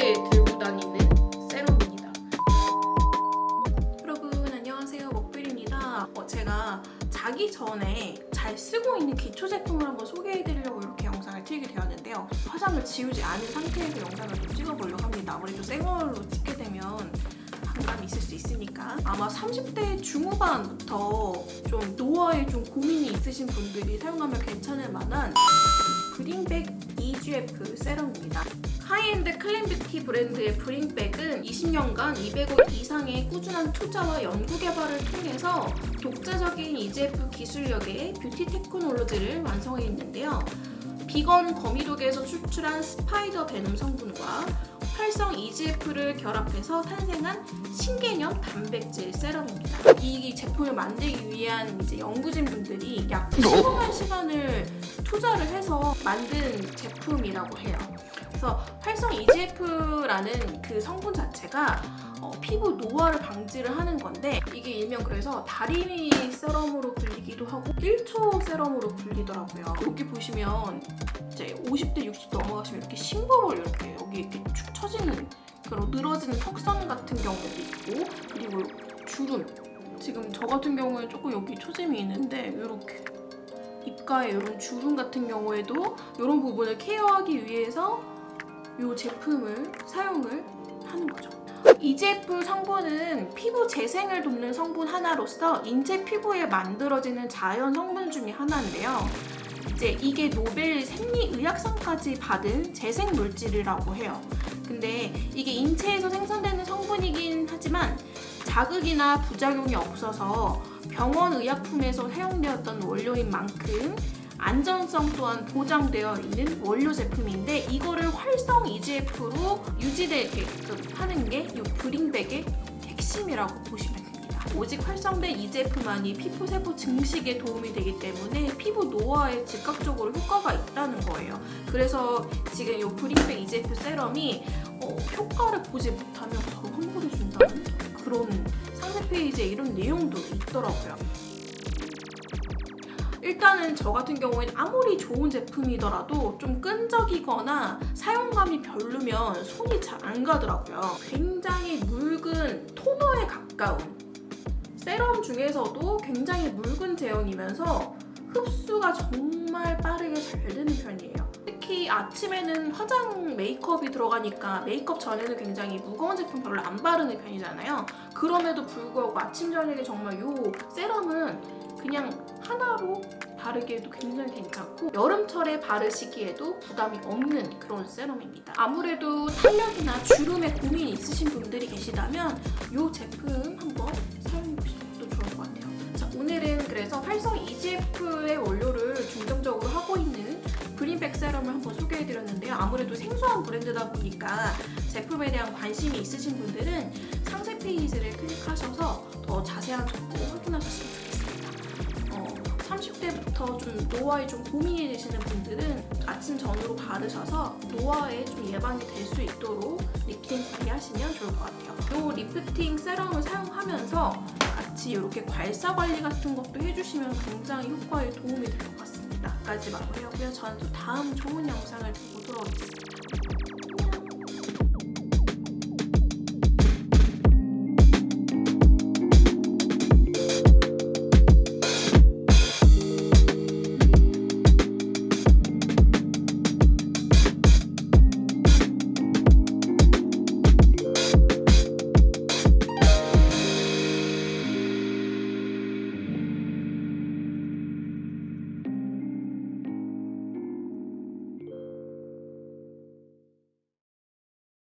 평소에 들고 다니는 세럼입니다. 여러분 안녕하세요 먹빌입니다. 어, 제가 자기 전에 잘 쓰고 있는 기초 제품을 한번 소개해드리려고 이렇게 영상을 틀게 되었는데요. 화장을 지우지 않은 상태에서 영상을 좀 찍어보려고 합니다. 아무래도 새 걸로 찍 있으니까 아마 30대 중후반부터 좀 노화에 좀 고민이 있으신 분들이 사용하면 괜찮을 만한 브링백 EGF serum입니다. high-end clean beauty 브랜드의 브링백은 20년간 200억 이상의 꾸준한 투자와 연구 개발을 통해서 독자적인 EGF 기술력의 beauty technology를 완성했는데요. 비건 거미독에서 추출한 spider venom 성분과 활성 EGF를 결합해서 탄생한 신개념 단백질 serum입니다. 이 제품을 만들기 위한 이제 연구진 분들이 약 15만 시간을 투자를 해서 만든 제품이라고 해요. 그래서 활성 EGF라는 그 성분 자체가 어, 피부 노화를 방지를 하는 건데 이게 일명 그래서 다리미 세럼으로 불리기도 하고 1초 세럼으로 불리더라고요. 여기 보시면 이제 50대 60 넘어가시면 이렇게 심부볼 이렇게 처지는 그런 늘어지는 턱선 같은 경우도 있고 그리고 주름 지금 저 같은 경우에 조금 여기 초짐이 있는데 이렇게 입가에 이런 주름 같은 경우에도 이런 부분을 케어하기 위해서 이 제품을 사용을 하는 거죠. EGF 성분은 피부 재생을 돕는 성분 하나로서 인체 피부에 만들어지는 자연 성분 중에 하나인데요. 이제 이게 노벨 생리의학상까지 받은 재생 물질이라고 해요. 근데 이게 인체에서 생산되는 성분이긴 하지만 자극이나 부작용이 없어서 병원 의약품에서 사용되었던 원료인 만큼 안전성 또한 보장되어 있는 원료 제품인데 이거를 활성 EGF로 유지되게끔 하는 게 이 브링백의 핵심이라고 보시면 됩니다. 오직 활성된 EGF만이 피부 세포 증식에 도움이 되기 때문에 피부 노화에 즉각적으로 효과가 있다는 거예요. 그래서 지금 이 브링백 EGF 세럼이 어, 효과를 보지 못하면 바로 환불해준다는 그런 상세 페이지에 이런 내용도 있더라고요. 일단은 저 같은 경우에는 아무리 좋은 제품이더라도 좀 끈적이거나 사용감이 별로면 손이 잘 안 가더라고요. 굉장히 묽은 토너에 가까운 세럼 중에서도 굉장히 묽은 제형이면서 흡수가 정말 빠르게 잘 되는 편이에요. 특히 아침에는 화장 메이크업이 들어가니까 메이크업 전에는 굉장히 무거운 제품 별로 안 바르는 편이잖아요. 그럼에도 불구하고 아침 저녁에 정말 이 세럼은 그냥 하나로 바르기에도 굉장히 괜찮고 여름철에 바르시기에도 부담이 없는 그런 세럼입니다. 아무래도 탄력이나 주름에 고민이 있으신 분들이 계시다면 이 제품 한번 사용해보시는 것도 좋을 것 같아요. 자, 오늘은 그래서 활성 EGF의 원료를 중점적으로 하고 있는 그린백 세럼을 한번 소개해드렸는데요. 아무래도 생소한 브랜드다 보니까 제품에 대한 관심이 있으신 분들은 상세 페이지를 30대부터 좀 노화에 좀 고민이 되시는 분들은 아침저녁으로 바르셔서 노화에 좀 예방이 될 수 있도록 리프팅 관리하시면 좋을 것 같아요. 이 lifting serum을 사용하면서 같이 이렇게 괄사 관리 같은 것도 해주시면 굉장히 효과에 도움이 될 것 같습니다. 여기까지 마무리하고요. 저는 또 다음 좋은 영상을 보도록 하겠습니다.